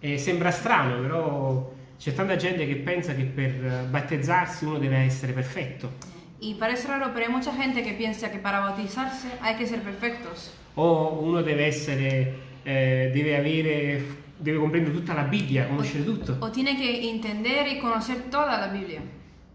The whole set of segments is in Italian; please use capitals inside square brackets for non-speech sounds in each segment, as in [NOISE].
E sembra strano, però c'è tanta gente che pensa che per battezzarsi uno deve essere perfetto. Y parece raro, pero hay mucha gente que piensa que para bautizarse hay que ser perfectos. O uno deve essere, eh, deve avere, deve comprendere tutta la Bibbia, conoscere tutto. O tiene que entender y conocer toda la Biblia.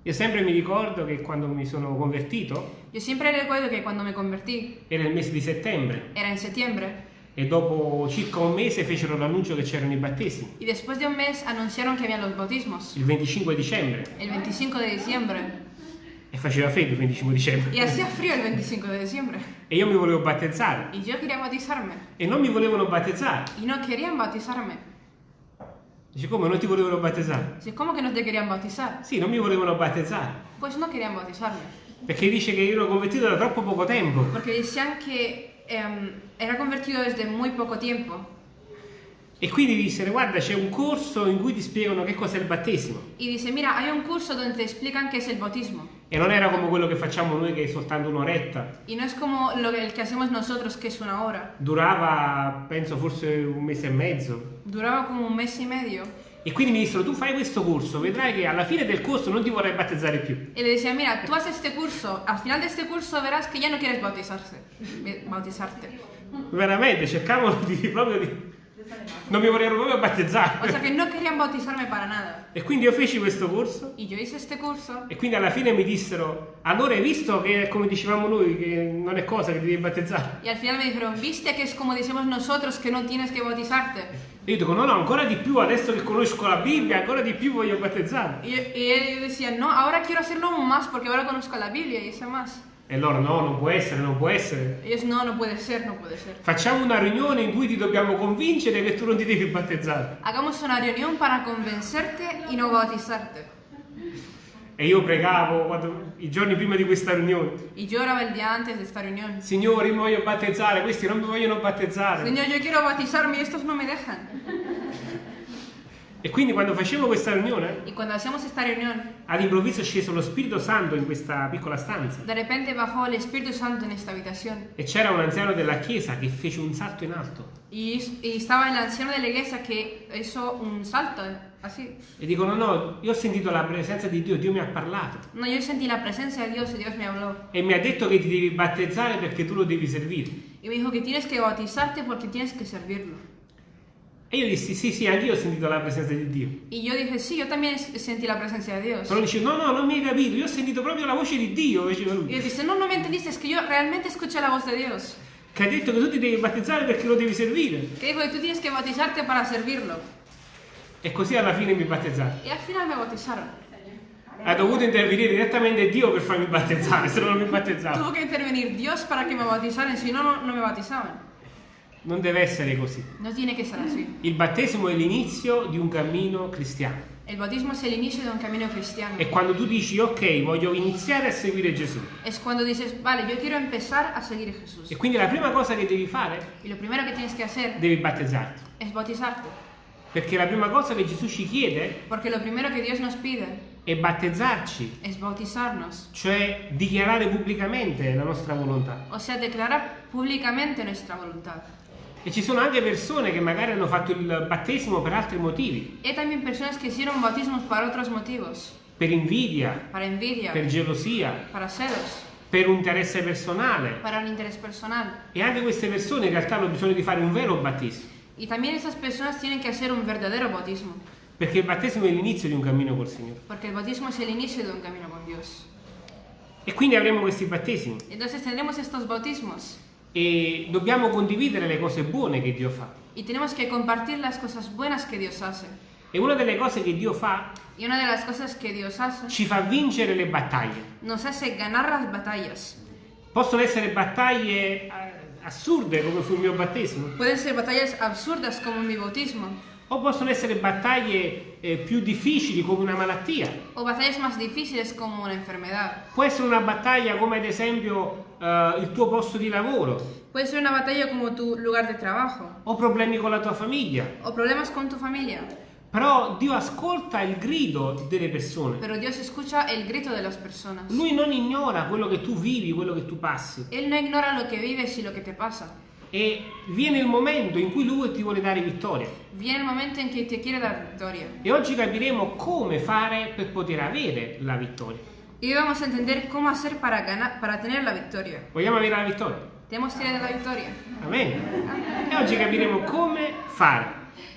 Io sempre mi ricordo che quando mi sono convertito, Yo siempre recuerdo que cuando me convertí, era il mese di settembre, era en septiembre, e dopo circa un mese fecero l'annuncio che c'erano i battesimi, y después de un mes anunciaron que habían los bautismos, il 25 dicembre, el 25 de diciembre. e faceva freddo il 25 dicembre. Y hacía frío el 25 de diciembre. E io mi volevo battezzare, Y yo quería bautizarme. e non mi volevano battezzare. Y no querían bautizarme. Dice, come non ti volevano battezzare? Dice, ¿cómo que no te querían bautizar? Sì, non mi volevano battezzare, Pues no querían bautizarme. perché dice che io ero convertito da troppo poco tempo. Porque decían que em, era convertido desde muy poco tiempo. E quindi dissero, guarda, c'è un corso in cui ti spiegano che cos'è il battesimo. Y dice, mira, hay un curso donde te explican qué es el bautismo. E non era come quello che facciamo noi che è soltanto un'oretta. Y no es como lo que, el que hacemos nosotros, que es una hora. Durava, penso, forse un mese e mezzo. Duraba como un mes y medio. E quindi mi dissero, tu fai questo corso, vedrai che alla fine del corso non ti vorrai battezzare più. Y le decía, mira, tú haces este curso, al final de este curso verás que ya no quieres bautizarse, bautizarte. Veramente, cercavano di proprio di... Non mi volevano proprio battezzare. O sea que no querían bautizarme para nada. E quindi io feci questo corso Y yo hice este curso e quindi alla fine mi dissero, allora hai visto che come dicevamo noi, che non è cosa che ti devi battezzare? y al final me dijeron, viste que es como decimos nosotros que no tienes que bautizarte. E io dico, no, no, ancora di più, adesso che conosco la Bibbia, ancora di più voglio battezzare. Y, y él decía, no, ahora quiero hacerlo aún más porque ahora conozco la Biblia y sé más. E loro, no, non può essere, non può essere. Ellos, no, no puede ser, no puede ser. Facciamo una riunione in cui ti dobbiamo convincere che tu non ti devi battezzare. Hagamos una reunión para convencerte y no bautizarte. E io pregavo quando- i giorni prima di questa riunione. Y yo oraba el día antes de esta reunión. Signore, io mi voglio battezzare, questi non mi vogliono battezzare. Señor, yo quiero bautizarme y estos no me dejan. E quindi quando facevo questa riunione, reunión, all'improvviso è sceso lo Spirito Santo in questa piccola stanza. E c'era un anziano della chiesa che fece un salto in alto. Y, y estaba el anciano de la iglesia que hizo un salto, así. E dicono, no, io ho sentito la presenza di Dio, Dio mi ha parlato. No, yo sentí la presencia de Dios y Dios me habló. E mi ha detto che ti devi battezzare perché tu lo devi servire. Y me dijo que tienes que bautizarte porque tienes que servirlo. E io dissi, sì, sì, anch'io ho sentito la presenza di Dio. Y yo dije, sí, yo también sentí la presencia de Dios. Però dice, no, no, non mi hai capito, io ho sentito proprio la voce di Dio, lui. él dice, no, no me entendiste, es que yo realmente escuché la voz de Dios. Che ha detto che tu ti devi battezzare perché lo devi servire. Que dijo que tú tienes que bautizarte para servirlo. E così alla fine mi battezzai. Y al final me bautizaron. Ha dovuto intervenire direttamente Dio per farmi [LAUGHS] battezzare, se no non mi battezzavo. Tuvo que intervenir Dios para que me bautizaran, si no, no, no me bautizaban. Non deve essere così. No tiene que ser así. Il battesimo è l'inizio di un cammino cristiano. El bautismo es el inicio de un camino cristiano. È quando tu dici, ok, voglio iniziare a seguire Gesù. Es cuando dices, vale, yo quiero empezar a seguir a Jesús. E quindi la prima cosa che devi fare, Y lo primero que tienes que hacer devi battezzarti. es bautizarte. Perché la prima cosa che Gesù ci chiede Porque lo primero que Dios nos pide è battezzarci, es bautizarnos. cioè dichiarare pubblicamente la nostra volontà. O sea, declarar públicamente nuestra voluntad. E ci sono anche persone che magari hanno fatto il battesimo per altri motivi, Hay también personas que hicieron bautismos para otros motivos. per invidia, envidia, per gelosia, celos, per un interesse personale. un interés personal. E anche queste persone in realtà hanno bisogno di fare un vero battesimo, Y también esas personas tienen que hacer un verdadero bautismo. perché il battesimo è l'inizio di un cammino col Signore. Porque el bautismo es el inicio de un camino con Dios. E quindi avremo questi battesimi Entonces tendremos estos bautismos e dobbiamo condividere le cose buone che Dio fa. y tenemos que compartir las cosas buenas que Dios hace. E una delle cose che Dio fa Y una de las cosas que Dios hace ci fa vincere le battaglie. nos hace ganar las batallas. Possono essere battaglie eh, assurde come fu il mio battesimo, Pueden ser batallas absurdas como mi bautismo o possono essere battaglie eh, più difficili come una malattia. o batallas más difíciles como una enfermedad. Può essere una battaglia come ad esempio eh, il tuo posto di lavoro Puede ser una batalla como tu lugar de trabajo o problemi con la tua famiglia. o problemas con tu familia. Però Dio ascolta il grido delle persone. Pero Dios escucha el grito de las personas. Lui non ignora quello che tu vivi, quello che tu passi. Él no ignora lo que vives y lo que te pasa. E viene il momento in cui lui ti vuole dare vittoria. Viene el momento en que te quiere dar victoria. E oggi capiremo come fare per poter avere la vittoria. Hoy vamos a entender cómo hacer para ganar, para tener la victoria. Vogliamo avere la vittoria? Tenemos tener la victoria. Amen. E oggi capiremo come fare.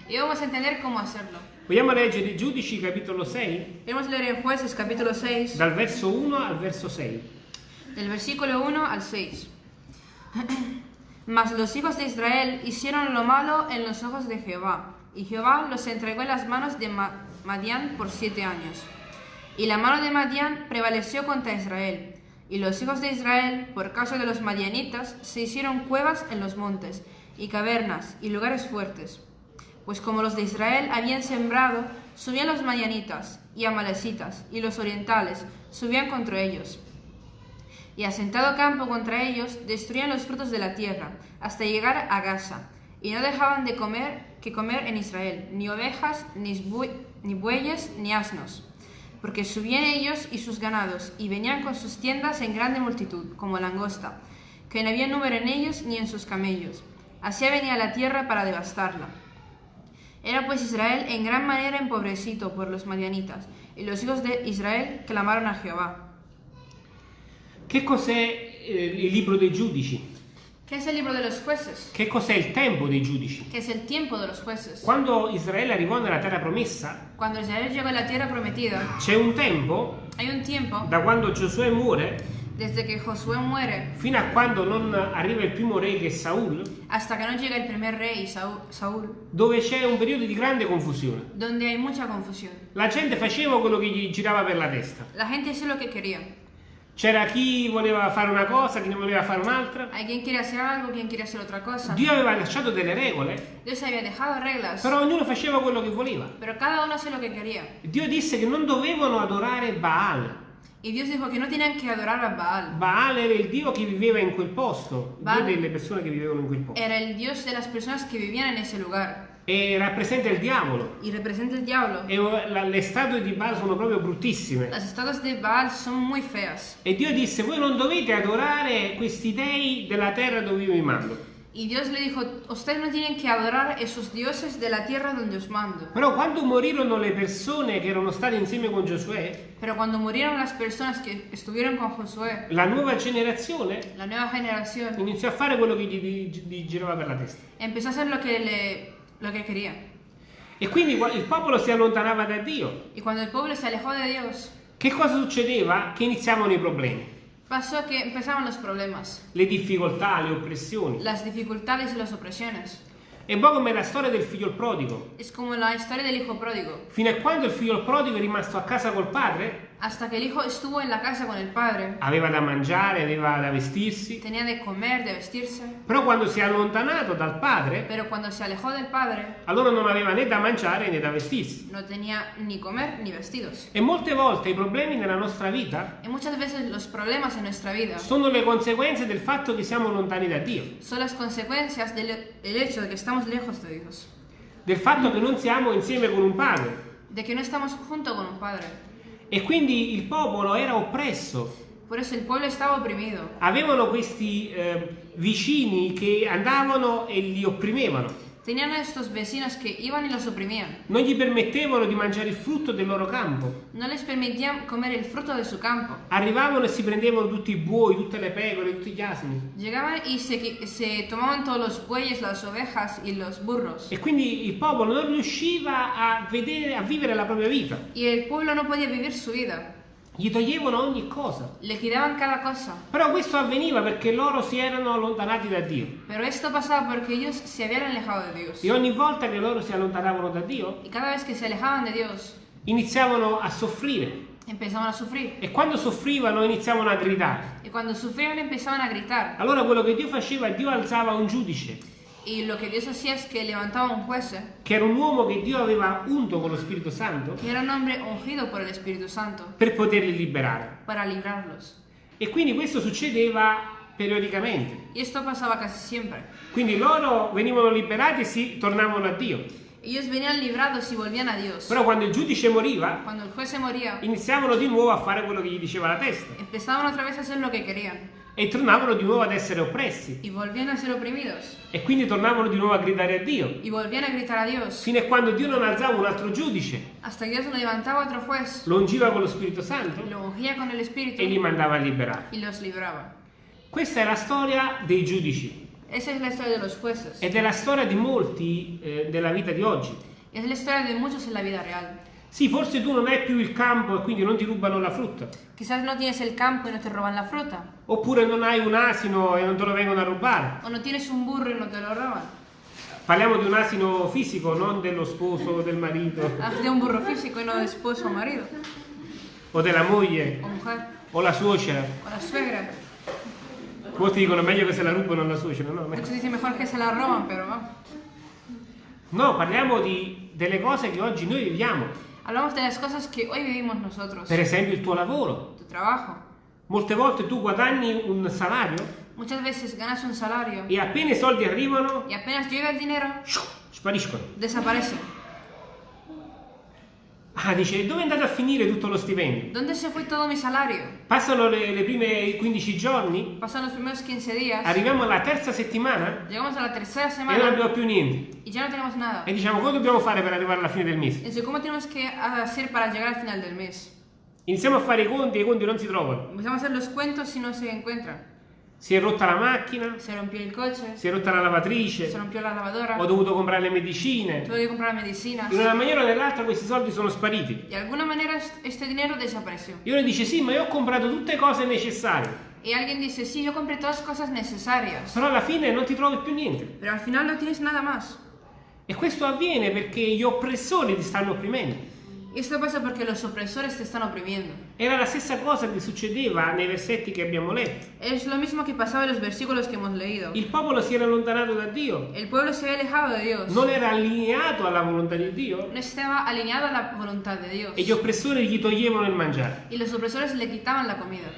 Hoy vamos a entender cómo hacerlo. Vogliamo leggere Giudici capitolo 6, Queremos leer en Jueces capítulo 6, dal verso 1 al verso 6. del versículo 1 al 6. [CLEARS THROAT] Mas los hijos de Israel hicieron lo malo en los ojos de Jehová, y Jehová los entregó en las manos de Ma- Madián por siete años. Y la mano de Madián prevaleció contra Israel. Y los hijos de Israel, por causa de los madianitas, se hicieron cuevas en los montes, y cavernas, y lugares fuertes. Pues como los de Israel habían sembrado, subían los madianitas, y amalecitas, y los orientales, subían contra ellos y asentado campo contra ellos, destruían los frutos de la tierra, hasta llegar a Gaza, y no dejaban de comer que comer en Israel, ni ovejas, ni, bue- ni bueyes, ni asnos. Porque subían ellos y sus ganados, y venían con sus tiendas en grande multitud, como langosta, que no había número en ellos ni en sus camellos. Así venía la tierra para devastarla. Era pues Israel en gran manera empobrecido por los madianitas, y los hijos de Israel clamaron a Jehová. Che cos'è eh, il libro dei giudici? ¿Qué es el libro de los jueces? Che cos'è il tempo dei giudici? ¿Qué es el tiempo de los jueces? Quando Israele arrivò nella terra promessa, Cuando Israel llegó a la tierra prometida, c'è un tempo hay un tiempo da quando Giosuè muore desde que Josué muere fino a quando non arriva il primo re che è Saul, hasta que no llega el primer rey Saúl, Saúl, dove c'è un periodo di grande confusione. donde hay mucha confusión. La gente faceva quello che gli girava per la testa. La gente hacía lo que quería. C'era chi voleva fare una cosa, chi ne voleva fare un'altra. Hay quien quiere hacer algo, quien quiere hacer otra cosa. Dio aveva lasciato delle regole, Dios había dejado reglas, però ognuno faceva quello che voleva. pero cada uno hacía lo que quería. Dio disse che non dovevano adorare Baal. Y Dios dijo que no tenían que adorar a Baal. Baal era il Dio che viveva in quel posto, il Dio Baal- delle persone che vivevano in quel posto. Era el Dios de las personas que vivían en ese lugar. E rappresenta il diavolo. Y representa el diablo. E la- le statue di Baal sono proprio bruttissime. Las estatuas de Baal son muy feas. E Dio disse: Voi non dovete adorare questi dei della terra dove io vi mando. Y Dios le dijo, ustedes no tienen que adorar esos dioses de la tierra donde os mando. Però quando morirono le persone che erano state insieme con Giosuè, Pero cuando murieron las personas que estuvieron con Josué, la nuova generazione la nueva generación iniziò a fare quello che gli, gli- gli girava per la testa. empezó a hacer lo que, le, lo que quería. E quindi il popolo si allontanava da Dio. Y cuando el pueblo se alejó de Dios, Che cosa succedeva? Che iniziavano i problemi, pasó que empezaron los problemas, le difficoltà, le oppressioni. las dificultades y las opresiones. È un po' come la storia del figlio prodigo. Es como la historia del hijo pródigo. Fino a quando il figlio prodigo è rimasto a casa col padre, Hasta que el hijo estuvo en la casa con el padre, aveva da mangiare, aveva da vestirsi. tenía de comer, de vestirse. Però quando si è allontanato dal padre, Pero cuando se alejó del padre, allora non aveva né da mangiare né da vestirsi. no tenía ni comer ni vestidos. E molte volte i problemi nella nostra vita Y muchas veces los problemas en nuestra vida sono le conseguenze del fatto che siamo lontani da Dio, son las consecuencias del el hecho de que estamos lejos de Dios, del fatto che non siamo insieme con un padre. de que no estamos junto con un padre. E quindi il popolo era oppresso. Por eso el pueblo estaba oprimido. Avevano questi eh, vicini che andavano e li opprimevano. Tenían a estos vecinos que iban y los oprimían. Non gli permettevano di mangiare il frutto del loro campo. No les permitían comer el fruto de su campo. Arrivavano e si prendevano tutti i buoi, tutte le pecore, tutti gli asini. Llegaban y se, se tomaban todos los bueyes, las ovejas y los burros. E quindi il popolo non riusciva a, vedere, a vivere la propria vita. Y el pueblo no podía vivir su vida. Gli toglievano ogni cosa. Le quitaban cada cosa. Però questo avveniva perché loro si erano allontanati da Dio. Pero esto pasaba porque ellos se habían alejado de Dios. E ogni volta che loro si allontanavano da Dio, Y cada vez que se alejaban de Dios, iniziavano a soffrire. empezaban a sufrir. E quando soffrivano iniziavano a gridare. Y cuando sufrían empezaban a gritar. Allora quello che Dio faceva, Dio alzava un giudice, Y lo que Dios hacía es que levantaba un juez, che era un uomo che Dio aveva unto con lo Spirito Santo, que era un hombre ungido por el Espíritu Santo, per poterli liberare. para librarlos. E quindi questo succedeva periodicamente. Y esto pasaba casi siempre. Quindi loro venivano liberati e si tornavano a Dio. Ellos venían librados y volvían a Dios. Però quando il giudice moriva, moría, iniziavano di nuovo a fare quello che gli diceva la testa. empezaban otra vez a hacer lo que querían. E tornavano di nuovo ad essere oppressi y volvían a ser oprimidos e quindi tornavano di nuovo a gridare a Dio, y volvían a gritar a Dios fino a quando Dio non alzava un altro giudice, hasta que Dios levantaba otro juez, lo ungiva con lo Spirito Santo lo ungía con el Espíritu e li mandava a liberare. y los libraba. Questa è la storia dei giudici Esa es la historia de los jueces. ed è la storia di molti eh, della vita di oggi. Es la historia de muchos en la vida Sì, forse tu non hai più il campo e quindi non ti rubano la frutta, Quizás no tienes el campo y no te roban la fruta. oppure non hai un asino e non te lo vengono a rubare. O no tienes un burro y no te lo roban. Parliamo di un asino fisico, non dello sposo o del marito Haz de un burro físico y no de esposo o marido. o della moglie O mujer. o la suocera. O la suegra. Molti dicono meglio che se la rubano la suocera, no? Muchos dicen mejor que se la roban, pero va. No, parliamo di- delle cose che oggi noi viviamo. Hablamos de las cosas que hoy vivimos nosotros. Per esempio il tuo lavoro. Tu trabajo. Molte volte tu guadagni un salario Muchas veces ganas un salario e appena i soldi arrivano, y apenas llega el dinero, spariscono. desaparece. Ah, dice, dove è andato a finire tutto lo stipendio? ¿Dónde se fue todo mi salario? Passano le, le prime 15 giorni, Pasan los primeros 15 días, arriviamo alla terza settimana llegamos a la tercera e non abbiamo più niente. y ya no tenemos nada. E diciamo, cosa dobbiamo fare per arrivare alla fine del mese? Entonces, ¿cómo tenemos que hacer para llegar al final del mes? Iniziamo a fare i conti e i conti non si trovano. Empezamos a hacer los cuentos y no se encuentran. Si è rotta la macchina, Se rompió el coche, si è rotta la lavatrice, se rompió la lavadora, ho dovuto comprare le medicine. tuve que comprar medicinas. In una maniera o nell'altra questi soldi sono spariti. De alguna manera est- este dinero desapareció. E uno dice, sì, ma io ho comprato tutte cose necessarie. Y alguien dice, sí, yo compré todas cosas necesarias, Però alla fine non ti trovi più niente. pero al final no tienes nada más. E questo avviene perché gli oppressori ti stanno opprimendo. Y esto pasa porque los opresores te están oprimiendo. Era la stessa cosa che succedeva nei versetti che abbiamo letto. Es lo mismo que pasaba en los versículos que hemos leído. Il popolo si era allontanato da Dio, El pueblo se había alejado de Dios. non era allineato alla volontà di Dio No estaba alineado a la voluntad de Dios. e gli oppressori gli toglievano il mangiare. Y los opresores le quitaban la comida.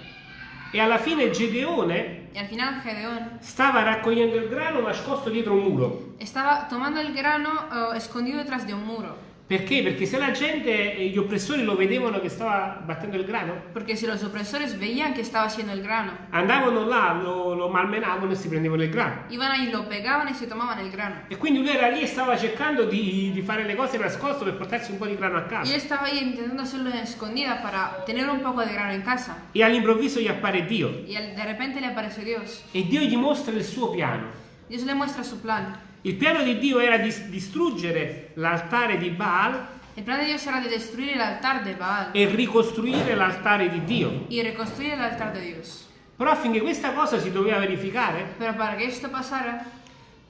E alla fine Gedeone al final Gedeón stava raccogliendo il grano nascosto dietro un muro. estaba tomando el grano eh, escondido detrás de un muro. Perché? Perché se la gente e gli oppressori lo vedevano che stava battendo il grano, Porque si los opresores veían que estaba haciendo el grano, andavano là, lo, lo malmenavano e si prendevano il grano. iban ahí, lo pegaban y se tomaban el grano. E quindi lui era lì e stava cercando di, di fare le cose nascosto per portarsi un po' di grano a casa. estaba ahí intentando hacerlo escondida para tener un poco de grano en casa. E all'improvviso gli appare Dio al- de repente le apareció Dios. e Dio gli mostra il suo piano. Dios le muestra su plan. Il piano di Dio era di distruggere l'altare di Baal El plan de Dios era de destruir el altar de Baal e ricostruire l'altare di Dio. y reconstruir el altar de Dios. Però affinché questa cosa si doveva verificare, Pero para que esto pasara,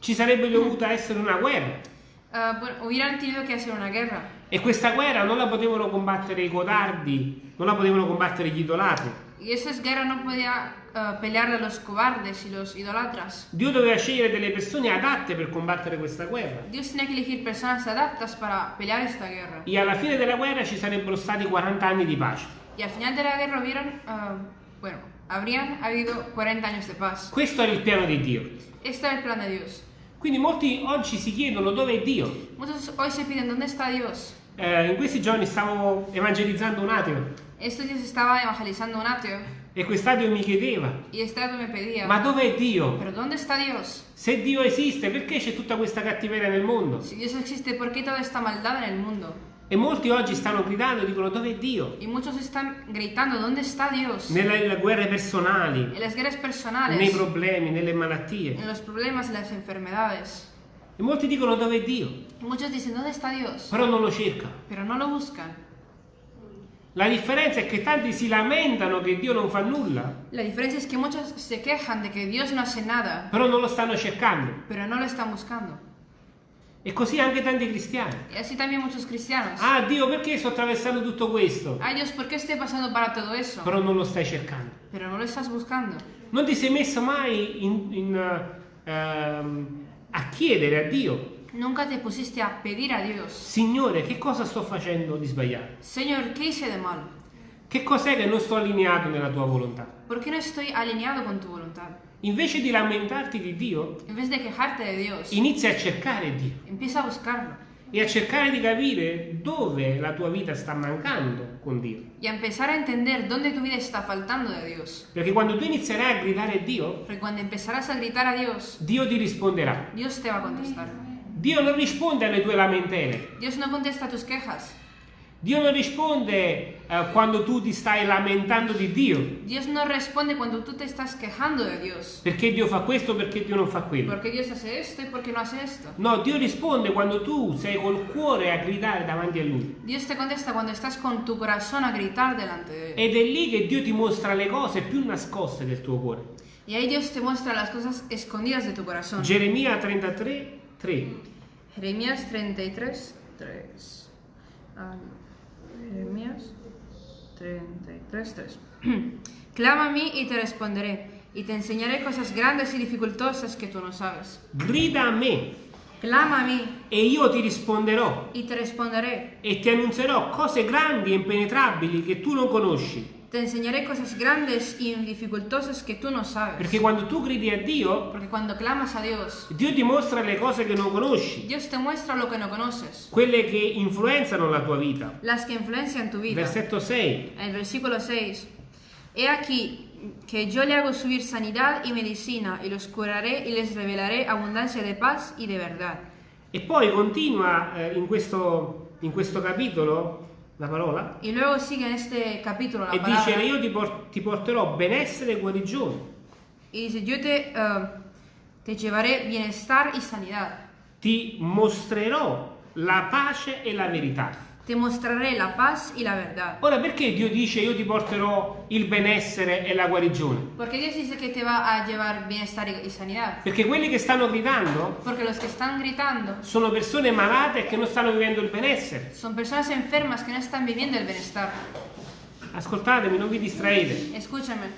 ci sarebbe dovuta essere una guerra. bueno, hubieran tenido que hacer una guerra. E questa guerra non la potevano combattere i codardi, non la potevano combattere gli idolatri. Y esa guerra no podía ah, pelearle a los cobardes y los idolatras. Dio doveva scegliere delle persone adatte per combattere questa guerra. Dios tenía que elegir personas adaptas para pelear esta guerra. E alla fine della guerra ci sarebbero stati 40 anni di pace. Y al final de la guerra hubieron, ah, bueno, habrían habido 40 años de paz. Questo era il piano di Dio. Este era el plan de Dios. Quindi molti oggi si chiedono dove è Dio. Muchos hoy se piden, ¿dónde está Dios? Eh, in questi giorni stavo evangelizzando un ateo Estos días estaba evangelizando un ateo e quest'ateo mi chiedeva, pedía, ma dov'è Dio? Se Dio esiste, perché c'è tutta questa cattiveria nel mondo? Si Dios existe, ¿por qué toda esta maldad en el mundo? E molti oggi stanno gridando e dicono dov'è Dio? Y muchos están gritando, ¿dónde está Dios? Nelle, guerre personali, nei problemi, nelle malattie. E molti dicono dov'è Dio? Y muchos dicen. Però non lo cercano. Pero no lo buscan. La differenza è che tanti si lamentano che Dio non fa nulla, La diferencia es que muchos se quejan de que Dios no hace nada, però non lo stanno cercando. pero no lo están buscando. E così anche tanti cristiani. Y así también muchos cristianos. Ah Dio, perché sto attraversando tutto questo? Ay Dios, ¿por qué estoy pasando para todo eso? Però non lo stai cercando. Pero no lo estás buscando. Non ti sei messo mai in- in, ehm, a chiedere a Dio, Nunca te pusiste a pedir a Dios, Signore, che cosa sto facendo di sbagliato? Señor, ¿qué hice de malo? Che cos'è che non sto allineato nella tua volontà? ¿Por qué no estoy alineado con tu voluntad? Invece di lamentarti di Dio, Dios, inizia a cercare Dio. a buscarlo. e a cercare di capire dove la tua vita sta mancando con Dio. y a empezar a entender dónde tu vida está faltando de Dios. Perché quando tu inizierai a gridare a Dio, a Dios, Dio ti risponderà. Dios te va a contestar. Dio non risponde alle tue lamentele. Dios no contesta tus quejas. Dio non risponde eh, quando tu ti stai lamentando di Dio. Dios no responde cuando tú te estás quejando de Dios. Perché Dio fa questo, perché Dio non fa quello. ¿Por qué Dios hace esto y por qué no hace esto? No, Dio risponde quando tu sei col cuore a gridare davanti a Lui. Dios te contesta cuando estás con tu corazón a gritar delante de Él. Ed è lì che Dio ti mostra le cose più nascoste del tuo cuore. Y ahí Dios te muestra las cosas escondidas de tu corazón. Geremia 33, 3. Jeremías 33, 3. Ah, Jeremías 33, 3. [CLEARS THROAT] Clama a mí y te responderé, y te enseñaré cosas grandes y dificultosas que tú no sabes. Grida a me Clama a mí e io ti risponderò y te responderé. e ti annunzierò cose grandi e impenetrabili che tu non conosci. Te enseñaré cosas grandes y dificultosas que tú no sabes. Perché quando tu gridi a Dio, Porque cuando clamas a Dios, Dio ti mostra le cose che non conosci, Dios te muestra lo que no conoces, quelle che influenzano la tua vita. las que influencian tu vida. Versetto 6. El versículo 6. He aquí que yo le hago subir sanidad y medicina, y los curaré y les revelaré abundancia de paz y de verdad. E poi continua eh, in, questo, in questo capitolo la parola Y luego sigue en este capítulo la e dice palabra io ti, por- ti porterò benessere e guarigione. y dice, yo te, eh, te llevaré bienestar y sanidad. Ti mostrerò la pace e la verità. Te mostraré la paz y la verdad. Ora perché Dio dice io ti porterò il benessere e la guarigione? Porque Dios dice que te va a llevar bienestar y sanidad. Perché quelli che stanno gridando Porque los que están gritando sono persone malate e che non stanno vivendo il benessere. son personas enfermas que no están viviendo el bienestar. Ascoltatemi, non vi distraete. Escúchame.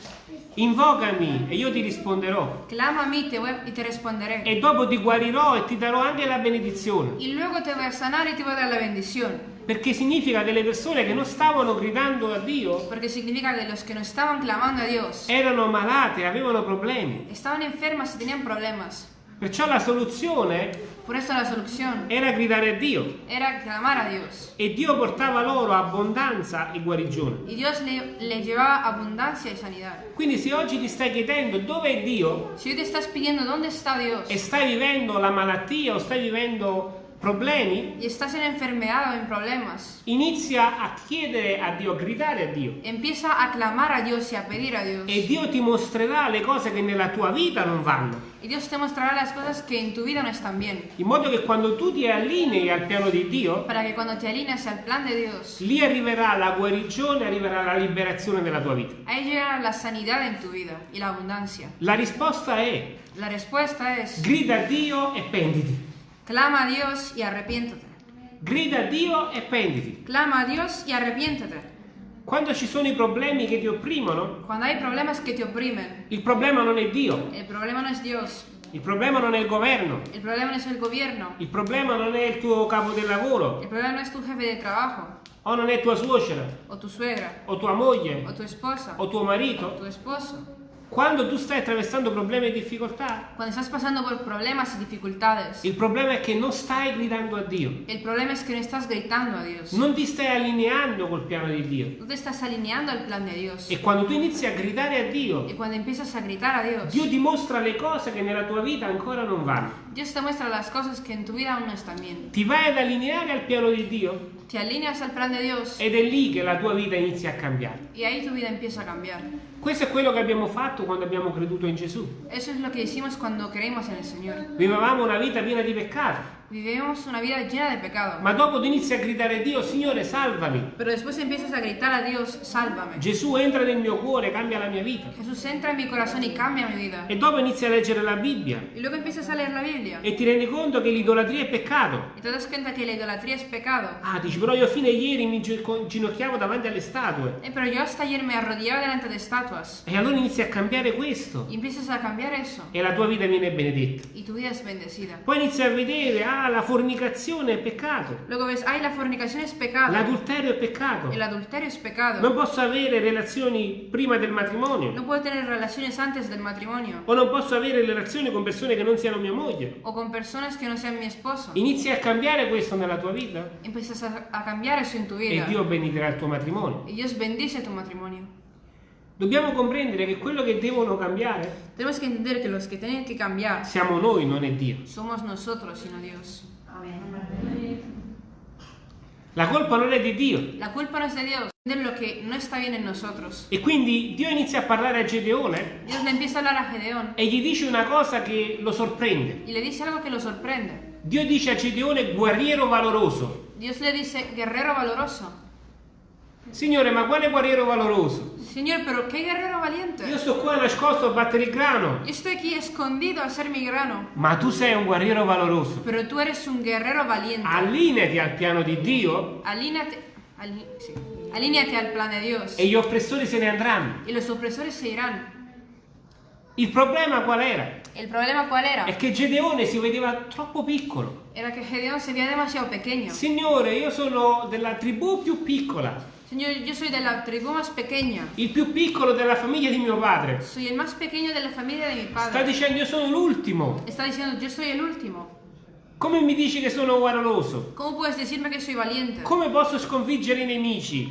Invocami e io ti risponderò. Clama a mí te voy- y te responderé. E dopo ti guarirò e ti darò anche la benedizione. Y luego te voy a sanar y te voy a dar la bendición. Perché significa che le persone che non stavano gridando a Dio Porque significa que los que no estaban clamando a Dios erano malate, avevano problemi. estaban enfermas y tenían problemas. Perciò la soluzione Por eso la solución era gridare a Dio. era clamar a Dios. E Dio portava loro abbondanza e guarigione. Y Dios le, le llevaba abundancia y sanidad. Quindi se oggi ti stai chiedendo dove è Dio Si hoy te estás pidiendo dónde está Dios e stai vivendo la malattia o stai vivendo problemi, y estás en enfermedad o en problemas, inizia a chiedere a Dio, a gridare a Dio. empieza a clamar a Dios y a pedir a Dios. E Dio ti mostrerà le cose che nella tua vita non vanno. Y Dios te mostrará las cosas que en tu vida no están bien. In modo che quando tu ti allinei al piano di Dio, Para que cuando te alineas al plan de Dios, lì arriverà la guarigione, arriverà la liberazione della tua vita. ahí llegará la sanidad en tu vida y la abundancia. La risposta è La respuesta es, grida a Dio e penditi. Clama a Dios y arrepiéntete. Grida a Dio e penditi. Clama a Dios y arrepiéntete. Quando ci sono i problemi che ti opprimono, Cuando hay problemas que te oprimen, il problema non è Dio, el problema no es Dios, il problema non è il governo, el problema no es el gobierno, il problema non è il tuo capo del lavoro, el problema no es tu jefe de trabajo, o non è tua suocera, o tu suegra, o tua moglie, o tu esposa, o tuo o marito. tu esposo. Quando tu stai attraversando problemi e difficoltà, Cuando estás pasando por problemas y dificultades, il problema è che non stai gridando a Dio, el problema es que no estás gritando a Dios. non ti stai allineando col piano di Dio. No te estás alineando al plan de Dios. E quando tu inizi a gridare a Dio, Y cuando empiezas a gritar a Dios, Dio ti mostra le cose che nella tua vita ancora non vanno. Dios te muestra las cosas que en tu vida aún no están bien. Ti vai ad allineare al piano di Dio Te alineas al plan de Dios ed è lì che la tua vita inizia a cambiare. y ahí tu vida empieza a cambiar. Questo è quello che abbiamo fatto quando abbiamo creduto in Gesù. Eso es lo que hicimos cuando creímos en el Señor. Vivevamo una vita piena di peccato, Vivimos una vida llena de pecado. ma dopo tu inizi a gridare a Dio, Signore, salvami. Pero después empiezas a gritar a Dios, sálvame. Gesù entra nel mio cuore, cambia la mia vita. Jesús entra en mi corazón y cambia mi vida. E dopo inizi a leggere la Bibbia Y luego empiezas a leer la Biblia. e ti rendi conto che l'idolatria è peccato. Y te das cuenta que la idolatría es pecado. Ah, dici, però io fino a ieri mi gi- ginocchiavo davanti alle statue. Eh, pero yo hasta ayer me arrodillaba delante de estatuas. E allora inizi a cambiare questo Y empiezas a cambiar eso. e la tua vita viene benedetta. Y tu vida es bendecida. Poi inizi a vedere, ah, ah, la fornicazione è peccato, Luego ves, ay, la fornicación es pecado. l'adulterio è peccato. El adulterio es pecado. Non posso avere relazioni prima del matrimonio. No puedo tener relaciones antes del matrimonio. O non posso avere relazioni con persone che non siano mia moglie. O con personas que no sean mi esposo. Inizi a cambiare questo nella tua vita Empiezas a, a eso en tu e vida. Dio benedica il tuo matrimonio. Y Dios bendice tu matrimonio. Dobbiamo comprendere che quello che devono cambiare Tenemos que entender que los que tienen que cambiar siamo noi, non è Dio. somos nosotros, sino Dios. La colpa non è di Dio. La culpa no es de Dios, entender lo que no está bien en nosotros. E quindi Dio inizia a parlare a Gedeone Dios le empieza a hablar a Gedeón e gli dice una cosa che lo sorprende. y le dice algo que lo sorprende. Dio dice a Gedeone guerriero valoroso. Dios le dice, guerrero valoroso. Signore, ma quale guerriero valoroso? Señor, pero qué guerrero valiente. Io sto qua nascosto a battere il grano. Yo estoy aquí escondido a hacer mi grano. Ma tu sei un guerriero valoroso. Pero tú eres un guerrero valiente. Allineati al piano di Dio Alíneate, ali- sí. Alíneate al plan de Dios. e gli oppressori se ne andranno. Y los opresores se irán. Il problema qual era? El problema cuál era? È che Gedeone si vedeva troppo piccolo. Era que Gedeón se veía demasiado pequeño. Signore, io sono della tribù più piccola, Señor, yo soy de la tribu más pequeña. il più piccolo della famiglia di mio padre. Soy el más pequeño de la familia de mi Sta padre. dicendo io sono l'ultimo. Está diciendo, yo soy el último. Come mi dici che sono valiente? Come posso sconfiggere i nemici?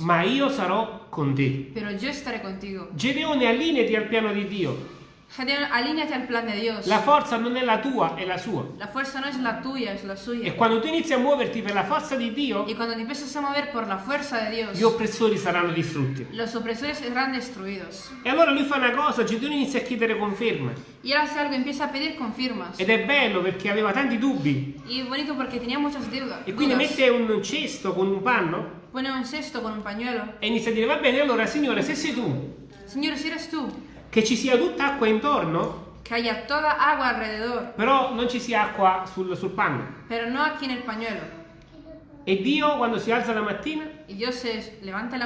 Ma io sarò con te. Pero yo estaré contigo. Gedeone, allineati al piano di Dio. Alíñate al plan de Dios. La forza non è la tua, è la sua. La fuerza no es la tuya, es la E suya. quando tu inizi a muoverti per la forza di Dio, Y cuando te empiezas a mover por la fuerza de Dios, gli oppressori saranno distrutti. los opresores serán destruidos. E allora lui fa una cosa, Gedeone inizia a chiedere conferma. Y él hace algo, empieza a pedir confirmas. Ed è bello perché aveva tanti dubbi. Y bonito porque tenía muchas deudas. E quindi dudas. mette un cesto con un panno Pone un cesto con un pañuelo. e inizia a dire, va bene, allora Signore, se sei tu, Señor, si eres tú, che ci sia tutta acqua intorno, que haya toda agua alrededor, però non ci sia acqua sul, sul panno. pero no aquí en el pañuelo. E Dio, quando si alza la mattina,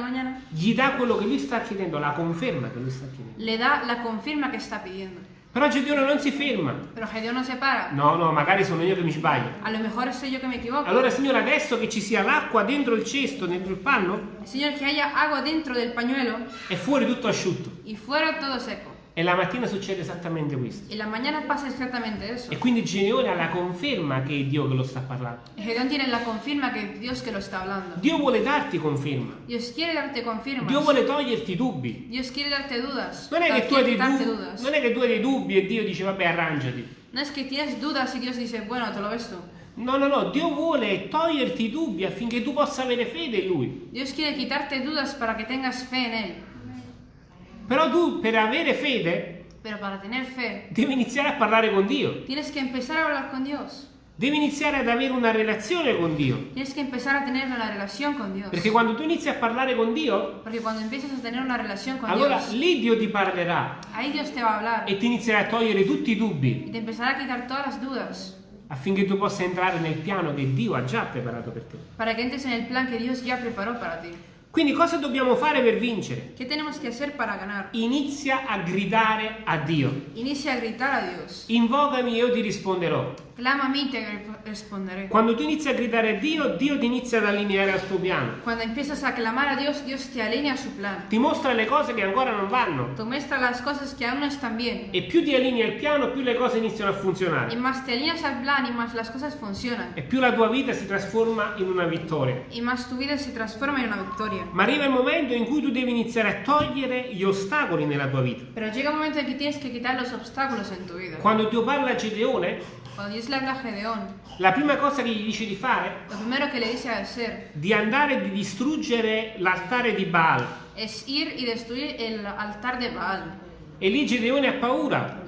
mañana, gli dà quello che lui sta chiedendo, la conferma che lui sta chiedendo. le da la confirma que está pidiendo. Però Gedeone non si ferma. Pero Gedeón no se para. No, no, magari sono io che mi sbaglio. A lo mejor soy yo que me equivoco. Allora, Signore, adesso che ci sia l'acqua dentro il cesto, dentro il panno, Señor, que haya agua dentro del pañuelo è fuori tutto asciutto. y fuera todo seco. E la mattina succede esattamente questo. Y la mañana pasa exactamente eso. E quindi Gedeone ha la conferma che è Dio che lo sta parlando. Gedeón tiene la confirma que es Dios que lo está hablando. Dio vuole darti conferma. Dio vuole toglierti dubbi. Non è, che tu hai dei dubbi, non è che tu hai dei dubbi e Dio dice vabbè arrangiati. No es que tienes dudas y Dios dice, bueno, te lo ves tú. No, no, no, Dio vuole toglierti i dubbi affinché tu possa avere fede in Lui. Dios quiere quitarte dudas para que tengas fe en Él. Però tu per avere fede Pero para tener fe, devi iniziare a parlare con Dio. tienes que empezar a hablar con Dios. Devi iniziare ad avere una relazione con Dio. Tienes que empezar a tener una relación con Dios. Perché quando tu inizi a parlare con Dio, Porque cuando empiezas a tener una relación con allora Dios, lì Dio ti parlerà ahí Dios te va a hablar e ti inizierà a togliere tutti i dubbi y te empezará a quitar todas las dudas affinché tu possa entrare nel piano che Dio ha già preparato per te. para que entres en el plan que Dios ya preparó para ti. Quindi cosa dobbiamo fare per vincere? ¿Qué tenemos que hacer para ganar? Inizia a gridare a Dio. Inicia a gritar a Dios. Invocami e io ti risponderò. Clama a mí y te responderé. Quando tu inizi a gridare a Dio, Dio ti inizia ad allineare al suo piano. Cuando empiezas a clamar a Dios, Dios te alinea a su plan. Ti mostra le cose che ancora non vanno. Te muestra las cosas que aún no están bien. E più ti allinei al piano, più le cose iniziano a funzionare. más te alineas al plan y más las cosas funcionan. E più la tua vita si trasforma in una vittoria. Y más tu vida se transforma en una victoria. Ma arriva il momento in cui tu devi iniziare a togliere gli ostacoli nella tua vita. Pero llega un momento en que tienes que quitar los obstáculos en tu vida. Quando Dio parla a Gedeone, Cuando Dios le habla a Gedeón, la prima cosa che gli dice di fare lo primero que le dice a hacer di andare e di distruggere l'altare di Baal. es ir y destruir el altar de Baal. E lì Gedeone ha paura,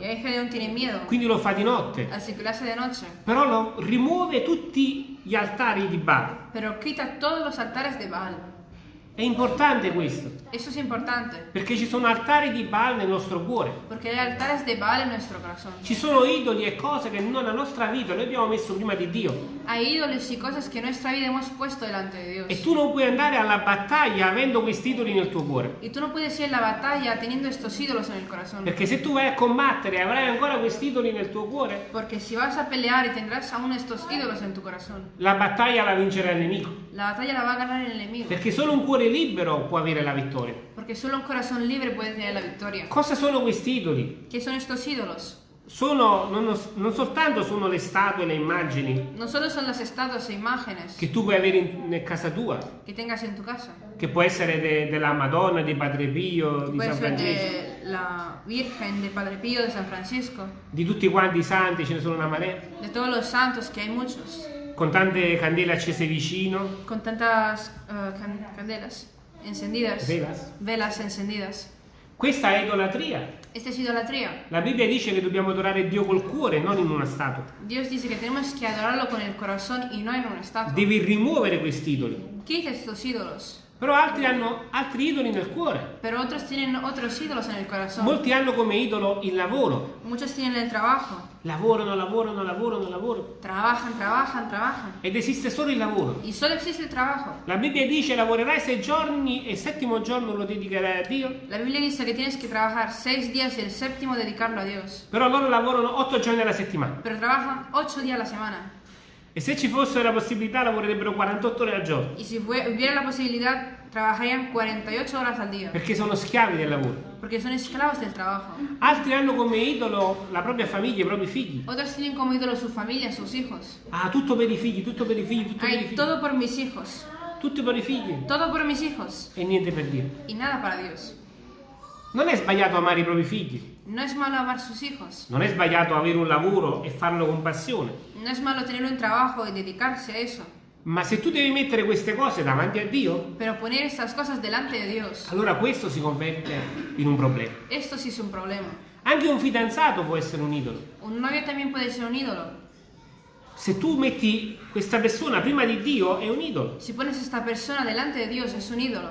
quindi lo fa di notte. así que lo hace de noche. Però lo, rimuove tutti gli altari di Baal. Pero quita todos los altares de Baal. È importante questo, Eso es importante, perché ci sono altari di Baal nel nostro cuore. porque hay altares de Baal en nuestro corazón. Ci sono idoli e cose che nella nostra vita noi abbiamo messo prima di Dio. Hay ídolos y cosas que nuestra vida hemos puesto delante de Dios. E tu non puoi andare alla battaglia avendo questi idoli nel tuo cuore. Y tú no puedes ir a la batalla teniendo estos ídolos en el corazón. Perché se tu vai a combattere e avrai ancora questi idoli nel tuo cuore, Porque si vas a pelear y tendrás aún estos ídolos en tu corazón, la battaglia la vincerà il nemico. la batalla la va a ganar el enemigo. Perché solo un cuore libero può avere la vittoria. Porque solo un corazón libre puede tener la victoria. Cosa sono questi idoli? ¿Qué son estos ídolos? Sono non, non soltanto sono le statue e le immagini No solo son las estatuas e imágenes che tu puoi avere in, in casa tua, que tengas en tu casa. che può essere de- della Madonna, di Padre Pio, di San Francesco, la Virgen, de Padre Pío, de San Francisco, di tutti quanti i santi, ce ne sono una marea, de todos los santos, que hay muchos, con tante candele accese vicino, con tantas eh, can- candelas encendidas, velas. velas encendidas. Questa è idolatria. Esta es idolatría. La Bibbia dice che dobbiamo adorare Dio col cuore, non in una statua. Dios dice tenemos que adorarlo con el corazón y no en una estatua. Devi rimuovere questi idoli. Quita estos ídolos. Però altri hanno altri idoli nel cuore. Pero otros tienen otros ídolos en el corazón. Molti hanno come idolo il lavoro. Muchos tienen el trabajo. Lavorano, lavorano, lavorano, lavorano. Trabajan, trabajan, trabajan. Ed esiste solo il lavoro. Y solo existe el trabajo. La Bibbia dice lavorerai sei giorni e il settimo giorno lo dedicherai a Dio. La Biblia dice que tienes que trabajar seis días y el séptimo dedicarlo a Dios. Però loro lavorano otto giorni alla settimana. Pero trabajan ocho días a la semana. E se ci fosse la possibilità lavorerebbero 48 ore al giorno. Y si fue- hubiera la posibilidad, trabajarían 48 horas al día. Perché sono schiavi del lavoro. Porque son esclavos del trabajo. Altri hanno come idolo la propria famiglia, i propri figli. Otros tienen como ídolo su familia, sus hijos. Ah, tutto per i figli, tutto per i figli, tutto per i figli. todo por mis hijos. Tutto per i figli. Todo por mis hijos. E niente per Dio. Y nada para Dios. Non è sbagliato amare i propri figli. No es malo amar sus hijos. Non è sbagliato avere un lavoro e farlo con passione. No es malo tener un trabajo y dedicarse a eso. Ma se tu devi mettere queste cose davanti a Dio, Pero poner estas cosas delante de Dios, allora questo si converte in un problema. esto sí es un problema. Anche un fidanzato può essere un idolo. Un novio también puede ser un ídolo. Se tu metti questa persona prima di Dio, è un idolo. Si pones esta persona delante de Dios, es un ídolo.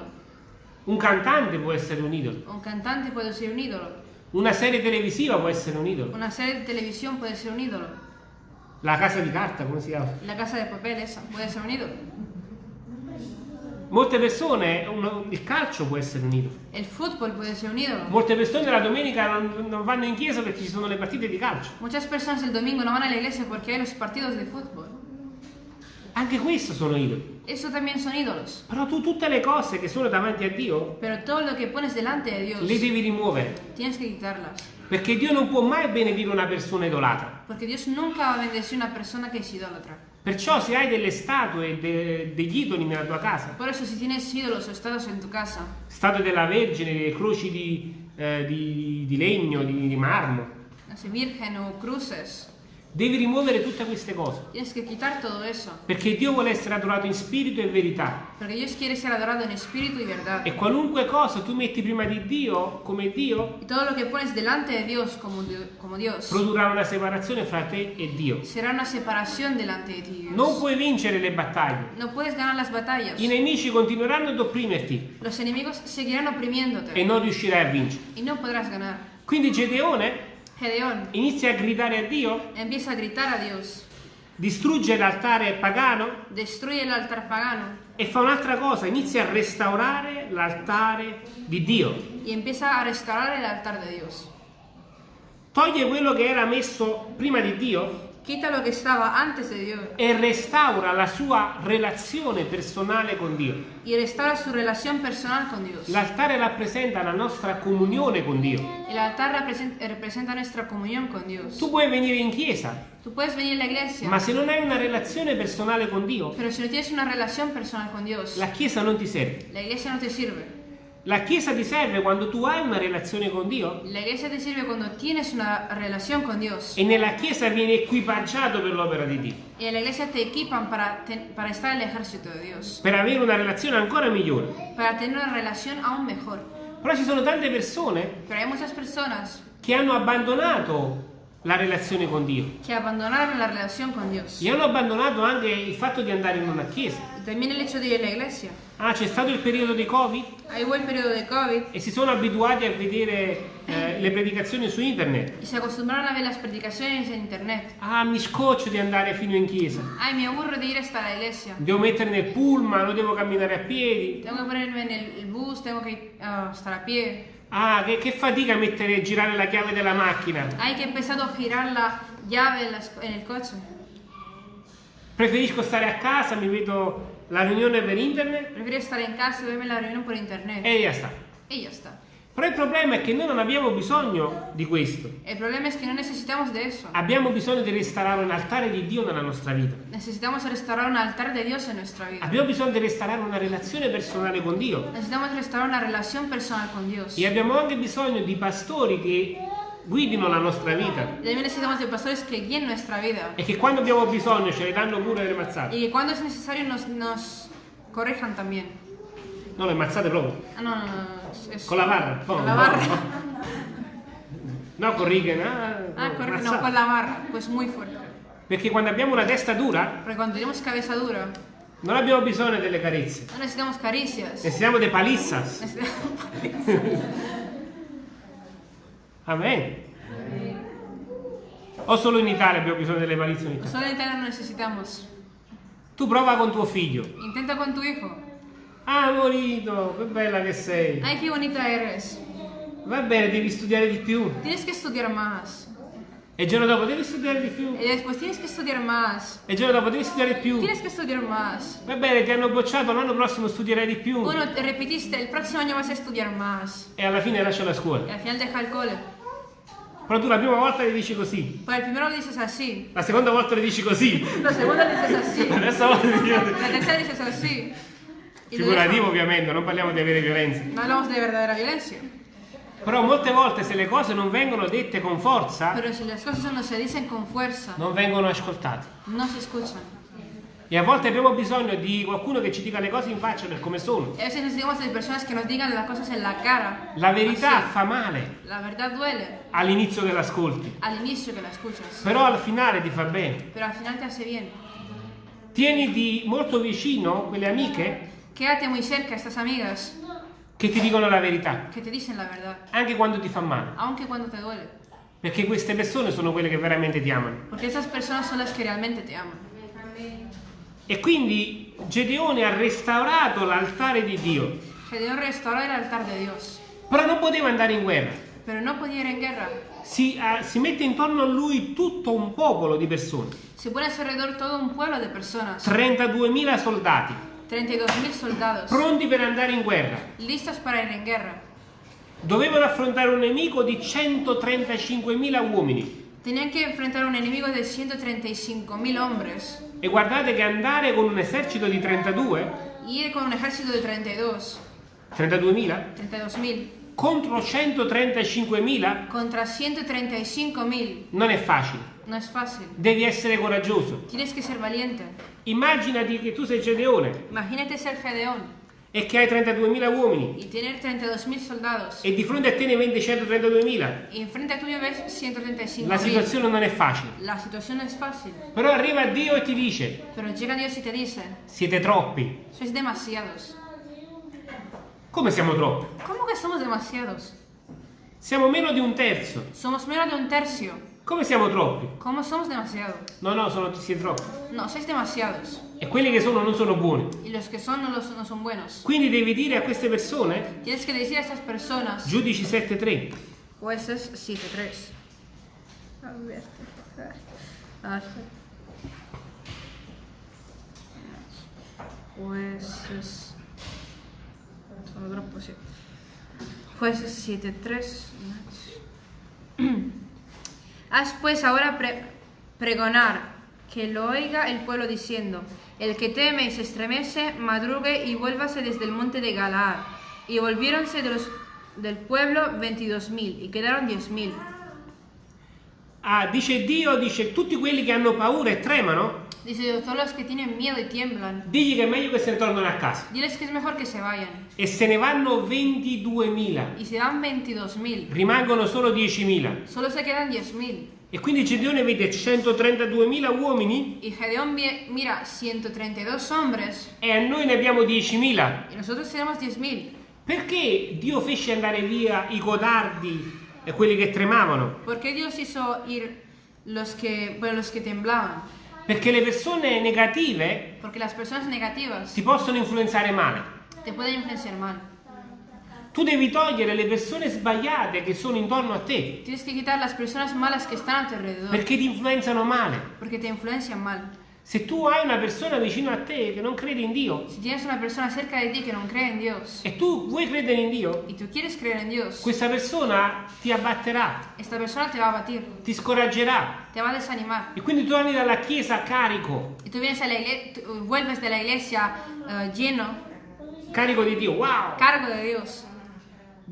Un cantante può essere un idolo. Un cantante puede ser un ídolo. Una serie televisiva può essere un idolo. Una serie de televisión puede ser un ídolo. La casa di carta, come si chiama? La casa de papel esa puede ser un ídolo. Molte persone, uno- il calcio può essere un idolo. El fútbol puede ser un ídolo. Molte persone la domenica non, non vanno in chiesa perché ci sono le partite di calcio. Muchas personas el domingo no van a la iglesia porque hay los partidos de fútbol. Anche questo sono idoli. Eso también son ídolos. Però tu tutte le cose che sono davanti a Dio Pero todo lo que pones delante de Dios, le devi rimuovere. tienes que quitarlas. Perché Dio non può mai benedire una persona idolatra. Porque Dios nunca va a bendecir a una persona que es idólatra. Perciò se hai delle statue, de- degli idoli nella tua casa, Por eso si tienes ídolos o estados en tu casa, statue della Vergine, delle croci di, eh, di- di legno, di, di marmo, no sé, virgen o cruces, devi rimuovere tutte queste cose. Perché Dio vuole essere adorato in spirito e verità. E qualunque cosa tu metti prima di Dio, come Dio, de Dios como, Dio- como Dios produrrà una separazione fra te e Dio. de. Non puoi vincere le battaglie. No puedes ganar las batallas. I nemici continueranno ad opprimerti e non riuscirai a vincere. y no podrás ganar. Quindi Gedeone Gedeón. Inizia a gridare a Dio, empieza a gritar a Dios, distrugge l'altare pagano. Destruye el altar pagano. E fa un'altra cosa, inizia a restaurare l'altare di Dio. y empieza a restaurar el altar de Dios. Toglie quello che era messo prima di Dio Quita lo estaba antes de Dios e restaura la sua relazione personale con Dio. y restaura su relación personal con Dios. L'altare rappresenta la nostra comunione con Dio. El altar represent- representa nuestra comunión con Dios. Tu puoi venire in chiesa, Tú puedes venir a la iglesia, ma se non hai una relazione personale con Dio, pero si no tienes una relación personal con Dios, la chiesa non ti serve. la iglesia no te sirve. La chiesa ti serve quando tu hai una relazione con Dio La iglesia te sirve cuando tienes una relación con Dios. e nella chiesa vieni equipaggiato per l'opera di Dio, en la iglesia te equipan para, ten- para estar en el ejército de Dios, per avere una relazione ancora migliore. para tener una relación aún mejor. Però ci sono tante persone Pero hay muchas personas che hanno abbandonato la relazione con Dio. que abandonaron la relación con Dios. E hanno abbandonato anche il fatto di andare in una chiesa. También el hecho de ir a la iglesia. Ah, c'è stato il periodo di Covid hubo el periodo de COVID e si sono abituati a vedere eh, le predicazioni su internet. y se acostumbraron a ver las predicaciones en internet. Ah, mi scoccio di andare fino in chiesa. Ay, me aburro de ir hasta la iglesia. Devo mettere nel pullman, non devo camminare a piedi. Tengo que ponerme en el, el bus, que ir, ah, estar a pie. Ah, che, che fatica mettere girare la chiave della macchina. Ay, que he empezado a girar la llave en, las- en el coche. Preferisco stare a casa, mi vedo la riunione per internet Prefiero estar en casa y verme la reunión por internet. e ya sta. Y ya está. Però il problema è che noi non abbiamo bisogno di questo. El problema es que no necesitamos de eso. Abbiamo bisogno di restaurare un altare di Dio nella nostra vita. Necesitamos restaurar un altar de Dios en nuestra vida. Abbiamo bisogno di restaurare una relazione personale con Dio. Necesitamos restaurar una relación personal con Dios. E abbiamo anche bisogno di pastori che guidino la nostra vita. Y también necesitamos de pastores que guíen nuestra vida. E che quando abbiamo bisogno ce le danno pure le mazzate. Y que cuando es necesario nos, nos corrijan también. No, le mazzate proprio. Ah, no, no, no. es- Con la barra. No, Con la no, barra. no. No. Ah, [LAUGHS] Ah, no, corrijan, no, mazzate. con la barra. Pues muy fuerte. Perché quando abbiamo una testa dura Porque cuando tenemos cabeza dura, non abbiamo bisogno delle carezze. no necesitamos caricias. Necessitiamo de palizzas. [LAUGHS] Amen. O solo in Italia abbiamo bisogno delle ogni tanto? Solo en Italia no necesitamos. Tu prova con tuo figlio. Intenta con tu hijo. Ah, Morito, che bella che sei. Ay, qué bonita eres. Va bene, devi studiare di più. Tienes que estudiar más. E il giorno dopo devi studiare di più. Y después tienes que estudiar más. E il giorno dopo devi studiare di più. Tienes que estudiar más. Va bene, ti hanno bocciato, l'anno prossimo studierai di più. Bueno, te repetiste, el próximo año vas a estudiar más. E alla fine lascia la scuola. al final deja el cole. Però tu la prima volta le dici così. Para el primero lo dices así. La seconda volta le dici così. La segunda lo dices así. La terza volta le dici La tercera dices así. Figurativo ovviamente, non parliamo di avere violenza. No hablamos de verdadera violencia. Però molte volte se le cose non vengono dette con forza, Pero si las cosas no se dicen con fuerza, non vengono ascoltate. no se escuchan. E a volte abbiamo bisogno di qualcuno che ci dica le cose in faccia per come sono. Y a veces necesitamos de personas que nos digan las cosas en la cara. La verità Así. fa male La verdad duele all'inizio che l'ascolti, al inicio que la escuchas. però al finale ti fa bene. Pero al final te hace bien. Tieniti molto vicino quelle amiche Quédate muy cerca a estas amigas che ti dicono la verità, que te dicen la verdad. anche quando ti fa male, Aunque cuando te duele. perché queste persone sono quelle che veramente ti amano. Porque esas personas son las que realmente te aman. E quindi Gedeone ha restaurato l'altare di Dio, Gedeón restauró el altar de Dios. però non poteva andare in guerra. Pero no podía ir en guerra. Si, ah, si mette intorno a lui tutto un popolo di persone, Se pone alrededor todo un pueblo de personas. 32.000 soldati, 32.000 soldados. pronti per andare in guerra. Listos para ir en guerra. Dovevano affrontare un nemico di 135.000 uomini. Tenían que enfrentar un enemigo de 135.000 hombres. E guardate che andare con un esercito di 32, Y ir con un ejército de 32. 32.000, 32.000. contro 135.000 Contra 135.000. non è facile. No es fácil. Devi essere coraggioso. Tienes que ser valiente. Immaginati che tu sei Gedeone Imagínate ser Gedeón e che hai 32.000 uomini y tener 32.000 soldados. e di fronte a te ne vendi 132.000. Y enfrente a tuyo ves 135.000. La situazione non è facile. La situación no es fácil. Però arriva Dio e ti dice, Pero llega Dios y te dice, siete troppi. sois demasiados. Come siamo troppi? ¿Cómo que somos demasiados? Siamo meno di un terzo. Somos menos de un tercio. Come siamo troppi? ¿Cómo somos demasiados? No, no, sono siete troppi. No, sois demasiados. E quelli che sono non sono buoni. Y los que son no, los, no son buenos. Quindi devi dire a queste persone, Tienes que decir a estas personas, Giudici 7.3, jueces 7.3. A ver, a ver. Jueces. Sono troppo, sì. Jueces 7.3. Haz pues ahora pre- pregonar, que lo oiga el pueblo diciendo, el que teme y se estremece, madrugue y vuélvase desde el monte de Galaad. Y volviéronse de los, del pueblo veintidós mil y quedaron diez mil. ah, dice Dio, dice tutti quelli che hanno paura e tremano, Dice, todos los que tienen miedo y tiemblan, digli che è meglio che se ne tornano a casa. diles que es mejor que se vayan. E se ne vanno 22.000, Y se van veintidós mil. rimangono solo 10.000. Solo se quedan diez mil. E quindi Gedeone vede 132.000 uomini Y Gedeón mira 132 hombres e a noi ne abbiamo 10.000. y nosotros tenemos 10.000. Perché Dio fece andare via i codardi e quelli che tremavano? ¿Por qué Dios hizo ir los que, bueno, los que temblaban? Perché le persone negative Porque las personas negativas ti possono influenzare male. te pueden influenciar mal. Tu devi togliere le persone sbagliate che sono intorno a te, Tienes que quitar las personas malas que están a tu alrededor perché ti influenzano male. porque te influencian mal. Se tu hai una persona vicino a te che non crede in Dio Si tienes una persona cerca de ti que no cree en Dios e tu vuoi credere in Dio, y tú quieres creer en Dios, questa persona ti abbatterà, esta persona te va a batir, ti scoraggerà te va a desanimar. e quindi tu torni dalla chiesa carico, Y tú vienes a la iglesia, vuelves de la iglesia eh, lleno, carico di Dio. Wow! cargo de Dios.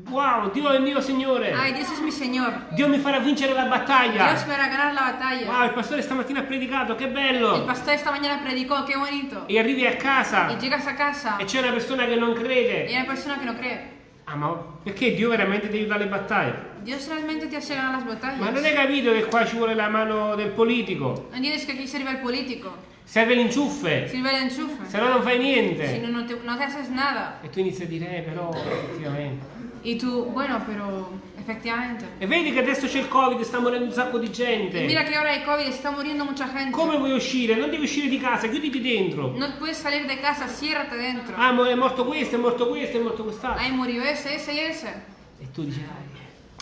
Wow, Dio è il mio Signore. Ay, Dios es mi Señor. Dio mi farà vincere la battaglia. Dios me hará ganar la batalla. Wow, il pastore stamattina ha predicato, che El bello! pastor esta mañana predicó, qué bonito. E arrivi a casa Y llegas a casa e c'è una persona che non crede. hay una persona que no cree. Ah, ma perché Dio veramente ti aiuta alle battaglie? Dios realmente te hace ganar las batallas. Ma non hai capito che qua ci vuole la mano del politico? No entiendes que aquí sirve el político, Serve l'inciuffe, sirve el enchufe. se no non fai niente. no, no te, no te haces nada. E tu inizi a dire, eh, però, effettivamente. Y tú, bueno, pero efectivamente. E vedi che adesso c'è il Covid, sta morendo un sacco di gente. mira que ahora hay COVID, está muriendo mucha gente. Come vuoi uscire? Non devi uscire di casa, chiuditi dentro. No puedes salir de casa, ciérrate dentro. Ah, è morto questo, è morto questo, è morto quest'altro. Ahí murió ese, ese y ese. E tu dici, "Dai,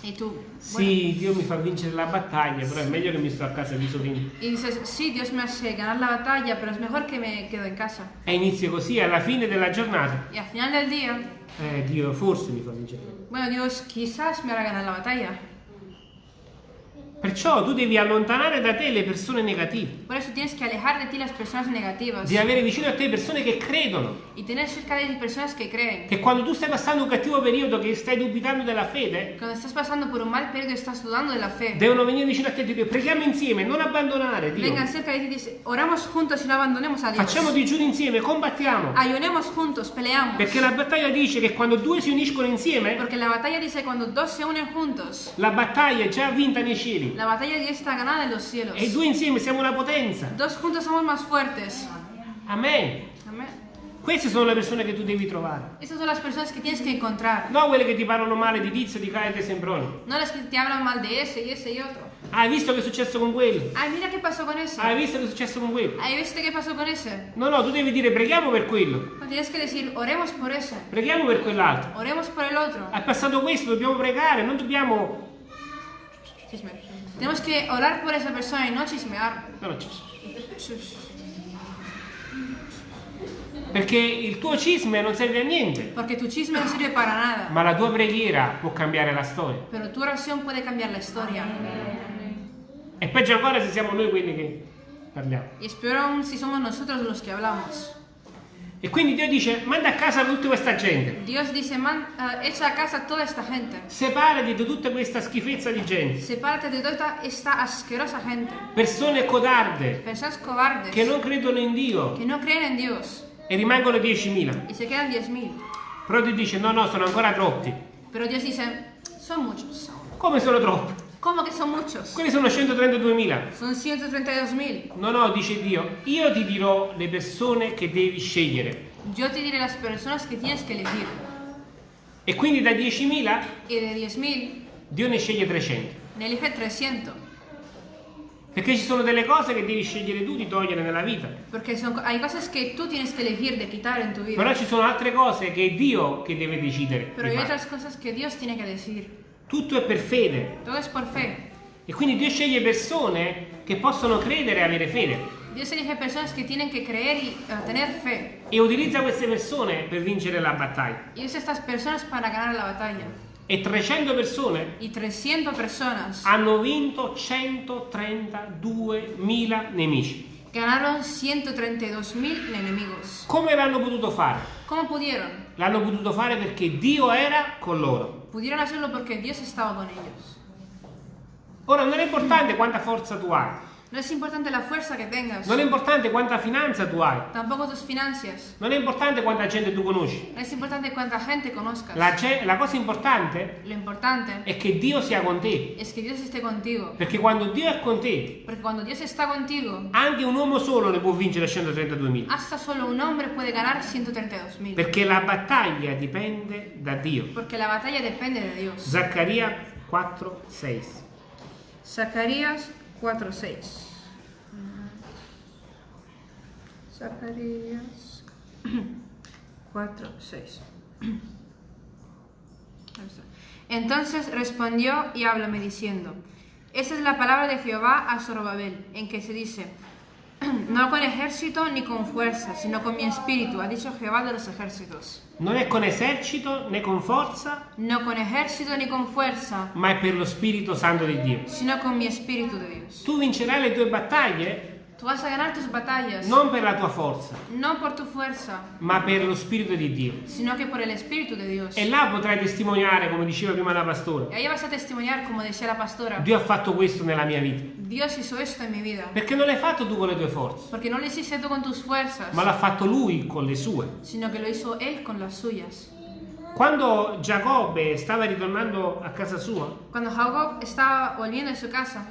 Y tú, bueno. Sì, Dio mi fa vincere la battaglia, però è meglio che mi sto a casa di solino. Y dices, sí, Dios me hace ganar la batalla, pero es mejor que me quedo en casa. E inizio così, alla fine della giornata, Y al final del día, eh, Dio forse mi fa vincere. bueno, Dios quizás me hará ganar la batalla. Perciò tu devi allontanare da te le persone negative, Por eso tienes que alejar de ti las personas negativas di avere vicino a te persone che credono, y tener cerca de ti personas que creen. che quando tu stai passando un cattivo periodo, che stai dubitando della fede, Cuando estás pasando por un mal periodo y estás dudando de la fe, devono venire vicino a te e dire preghiamo insieme, non abbandonare Dio. vengan cerca de ti y dicen, oramos juntos y no abandonemos a Dios. Facciamo digiuni insieme, combattiamo. Ayunemos juntos, peleamos. Perché la battaglia dice che quando due si uniscono insieme, Porque la batalla dice cuando dos se unen juntos, la battaglia è già vinta nei cieli. La batalla ya está ganada en los cielos. E i due insieme siamo una potenza. Dos juntos somos más fuertes. Amen. Amén. Queste sono le persone che tu devi trovare. Estas son las personas que tienes que encontrar. No quelle che ti parlano male di Tizio, di Caio e di Sembroni. No las que te hablan mal de ese y ese y otro. Hai visto che è successo con quello? Ay, mira qué pasó con ese. Hai visto che è successo con quello? Ay, ¿viste qué pasó con ese? No, no, tu devi dire preghiamo per quello, No, tienes que decir, oremos por ese. preghiamo per quell'altro. Oremos por el otro. È passato questo, dobbiamo pregare, non dobbiamo... Chisme. Tenemos que orar por esa persona y no chismear. No, Perché il tuo cisme non serve a niente, Porque tu chisme no sirve para nada. ma la tua preghiera può cambiare la storia. Pero tu oración puede cambiar la historia. E peggio ancora se siamo noi quelli che parliamo. Y es peor aún si somos nosotros los que hablamos. E quindi Dio dice, manda a casa tutta questa gente. Dios dice, man, eh, echa a casa toda esta gente. Separati di tutta questa schifezza di gente. Sepárate de toda esta asquerosa gente. Persone codarde, Personas cobardes che non credono in Dio que no creen en Dios e rimangono 10.000. y se quedan 10.000. Però Dio dice, no, no, sono ancora troppi. Pero Dios dice, son muchos. Come sono troppi? ¿Cómo que son muchos? Quelli sono 132.000. Son 132.000. No, no, dice Dio, io ti dirò le persone che devi scegliere. Yo te diré las personas que tienes que elegir. E quindi da 10.000 Y de 10.000, Dio ne sceglie 300. ne elige 300. Perché ci sono delle cose che devi scegliere tu di togliere nella vita. Porque son, hay cosas que tú tienes que elegir de quitar en tu vida. Però ci sono altre cose che è Dio che deve decidere. Pero di hay otras cosas que Dios tiene que decir. Tutto è per fede. Todo es por fe. E quindi Dio sceglie persone che possono credere e avere fede. Dios elige personas que tienen que creer y eh, tener fe. E utilizza queste persone per vincere la battaglia. Y usa estas personas para ganar la batalla. E 300 persone Y 300 personas hanno vinto 132.000 nemici. ganaron 132.000 enemigos. Come l'hanno potuto fare? L'hanno potuto fare perché Dio era con loro. Pudieron hacerlo porque Dios estaba con ellos. Ora non è importante quanta forza tu hai, No es importante la fuerza que tengas, non è importante quanta finanza tu hai, tampoco tus finanzas. non è importante quanta gente tu conosci. No es importante cuánta gente conozcas. La, la cosa importante Lo importante è che Dio sia con te, es que Dios esté contigo. perché quando Dio è con te, Porque cuando Dios está contigo, anche un uomo solo ne può vincere 132.000. hasta solo un hombre puede ganar 132.000. Perché la battaglia dipende da Dio. Porque la batalla depende de Dios. Zaccaria 4, 6. Zacarías 4:6. Zacarías 4:6. Entonces respondió y háblame diciendo: Esa es la palabra de Jehová a Zorobabel, en que se dice: No con ejército ni con fuerza, sino con mi espíritu, ha dicho Jehová de los ejércitos. Non è con esercito né con forza, No con ejército ni con fuerza, ma è per lo Spirito Santo di Dio. sino con mi espíritu de Dios. Tu vincerai le tue battaglie Tú vas a ganar tus batallas, non per la tua forza, no por tu fuerza, ma per lo Spirito di Dio. sino que por el Espíritu de Dios. E là potrai testimoniare, come diceva prima la pastora, ahí vas a testimoniar, como decía la pastora, Dio ha fatto questo nella mia vita. Dios hizo esto en mi vida. Perché non l'hai fatto tu con le tue forze, Porque no lo hiciste tú con tus fuerzas, ma l'ha fatto Lui con le sue. sino que lo hizo Él con las suyas. Quando Giacobbe stava ritornando a casa sua, Cuando Jacob estaba volviendo en su casa,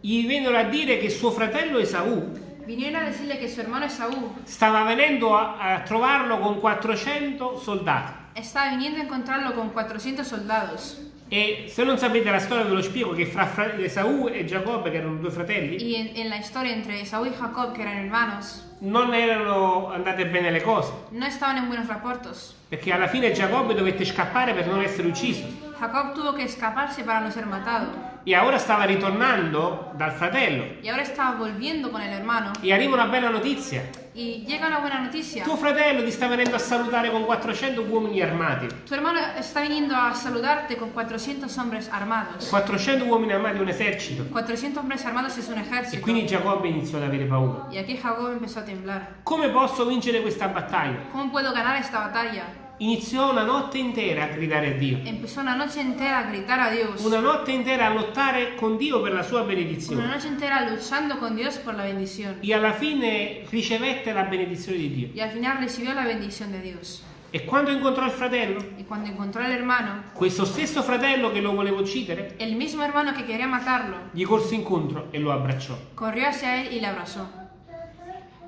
gli vennero a dire che suo fratello Esaù vinieron a decirle que su hermano Esaú stava venendo a, a trovarlo con 400 soldati. estaba viniendo a encontrarlo con 400 soldados. E se non sapete la storia ve lo spiego che fra, Esaù e Giacobbe, che erano due fratelli, Y en, en la historia entre Esaú y Jacob, que eran hermanos, non erano andate bene le cose. no estaban en buenos rapportos. Perché alla fine Giacobbe dovette scappare per non essere ucciso. Jacob tuvo que escaparse para no ser matado. E ora stava ritornando dal fratello. Y ahora estaba volviendo con el hermano. E arriva una bella notizia. Y llega una buena noticia. Tuo fratello ti sta venendo a salutare con 400 uomini armati. Tu hermano está viniendo a saludarte con 400 hombres armados. 400 uomini armati è un esercito. 400 hombres armados es un E ejército. quindi Giacobbe iniziò ad avere paura. Y aquí Jacob empezó a temblar. Come posso vincere questa battaglia? ¿Cómo puedo ganar esta batalla? Iniziò una notte intera a gridare a Dio. Empezó una noche entera a gritar a Dios. Una notte intera a lottare con Dio per la sua Una benedizione. noche entera luchando con Dios por la bendición. E alla fine ricevette la benedizione di Dio. Y al final recibió la bendición de Dios. E quando incontrò il fratello, al hermano, questo stesso fratello che lo voleva uccidere, el mismo hermano que quería matarlo, gli corse incontro e lo abbracciò. corrió hacia él y le abrazó.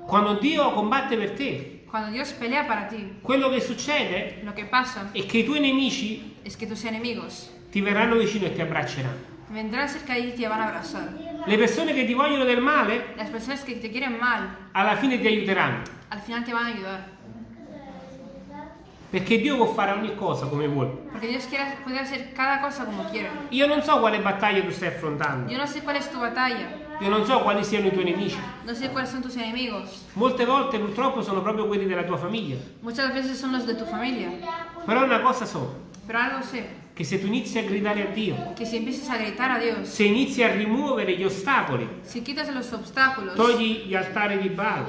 Quando Dio combatte per te, Cuando Dios pelea para ti, quello che succede lo que pasa è che i tuoi nemici es que tus enemigos ti verranno vicino e ti abbracceranno. vendrán cerca de ti te van a abrazar. Le persone che ti vogliono del male, Las personas que te quieren mal, alla fine ti aiuteranno. al final te van a ayudar. Perché Dio può fare ogni cosa come vuole. Dios quiere, puede hacer cada cosa como quiere. Io non so quale battaglia tu stai affrontando. Yo no sé cuál es tu batalla, Io non so quali siano i tuoi nemici. no sé cuáles son tus enemigos. Molte volte purtroppo sono proprio quelli della tua famiglia. Muchas veces son los de tu familia. Però una cosa so, Pero algo sé, che se tu inizi a gridare a Dio, a a Dios, se inizi a rimuovere gli ostacoli, obstáculos, togli gli altari di Baal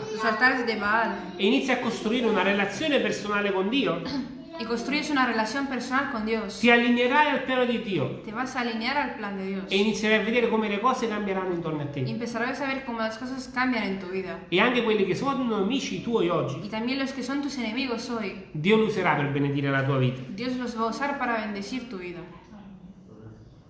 Baal, e inizi a costruire una relazione personale con Dio, [CLEARS THROAT] y construyes una relación personal con Dios, ti allineerai al piano di Dio te vas a alinear al plan de Dios. e inizierai a vedere come le cose cambieranno intorno a Y te. empezarás a ver cómo las cosas cambian en tu vida. E anche quelli che sono amici tuoi oggi, Y también los que son tus enemigos hoy, Dio lo userà per benedire la tua vita. Dios los va a usar para bendecir tu vida.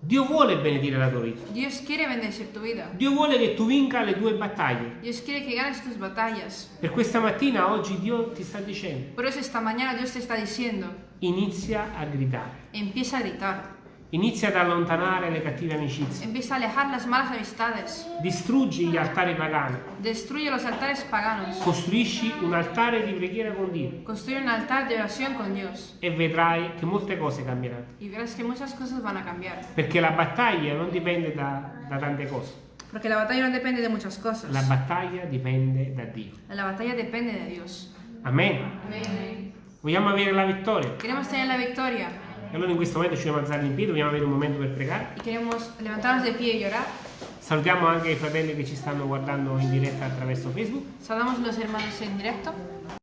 Dio vuole benedire la tua vita. Dios quiere bendecir tu vida. Dio vuole che tu vinca le tue battaglie. Dios quiere que ganes tus batallas. Per questa mattina, oggi, Dio ti sta dicendo, Por eso esta mañana Dios te está diciendo, inizia a gridare, empieza a gritar, inizia ad allontanare le cattive amicizie, empieza a alejar las malas amistades, distruggi gli altari pagani, destruye los altares paganos, costruisci un altare di preghiera con Dio construye un altar de oración con Dios e vedrai che molte cose cambieranno. y verás que muchas cosas van a cambiar. Perché la battaglia non dipende da, da tante cose, Porque la batalla no depende de muchas cosas. la battaglia dipende da Dio. La batalla depende de Dios. Amen. Amén. Vogliamo avere la vittoria. Queremos tener la victoria E allora in questo momento ci dobbiamo alzare in piedi, vogliamo avere un momento per pregare. y queremos levantarnos de pie y orar. Salutiamo anche i fratelli che ci stanno guardando in diretta attraverso Facebook. Saludamos a los hermanos en directo.